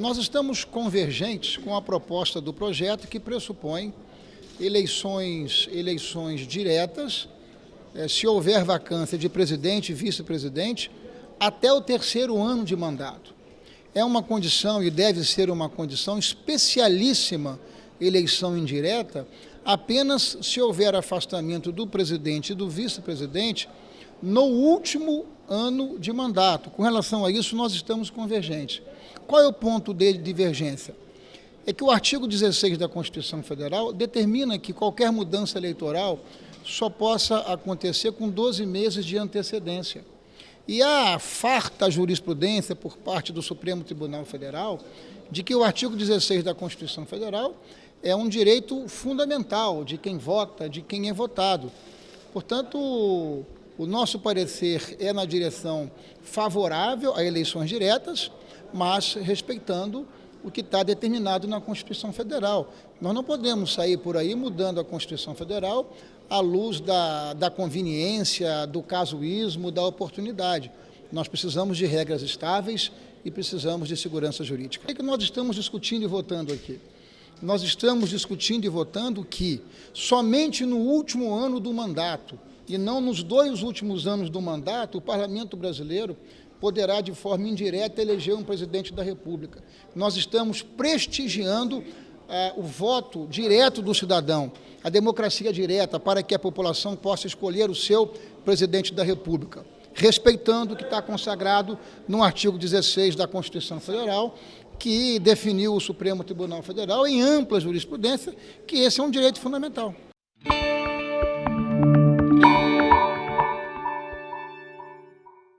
Nós estamos convergentes com a proposta do projeto que pressupõe eleições, eleições diretas, eh, se houver vacância de presidente e vice-presidente, até o terceiro ano de mandato. É uma condição e deve ser uma condição especialíssima eleição indireta, apenas se houver afastamento do presidente e do vice-presidente no último ano de mandato. Com relação a isso, nós estamos convergentes. Qual é o ponto de divergência? É que o artigo 16 da Constituição Federal determina que qualquer mudança eleitoral só possa acontecer com 12 meses de antecedência. E há farta jurisprudência por parte do Supremo Tribunal Federal de que o artigo 16 da Constituição Federal é um direito fundamental de quem vota, de quem é votado. Portanto, o nosso parecer é na direção favorável a eleições diretas, mas respeitando o que está determinado na Constituição Federal. Nós não podemos sair por aí mudando a Constituição Federal à luz da, da conveniência, do casuísmo, da oportunidade. Nós precisamos de regras estáveis e precisamos de segurança jurídica. O é que nós estamos discutindo e votando aqui? Nós estamos discutindo e votando que somente no último ano do mandato e não nos dois últimos anos do mandato, o Parlamento brasileiro poderá, de forma indireta, eleger um presidente da República. Nós estamos prestigiando eh, o voto direto do cidadão, a democracia direta, para que a população possa escolher o seu presidente da República, respeitando o que está consagrado no artigo 16 da Constituição Federal, que definiu o Supremo Tribunal Federal, em ampla jurisprudência, que esse é um direito fundamental.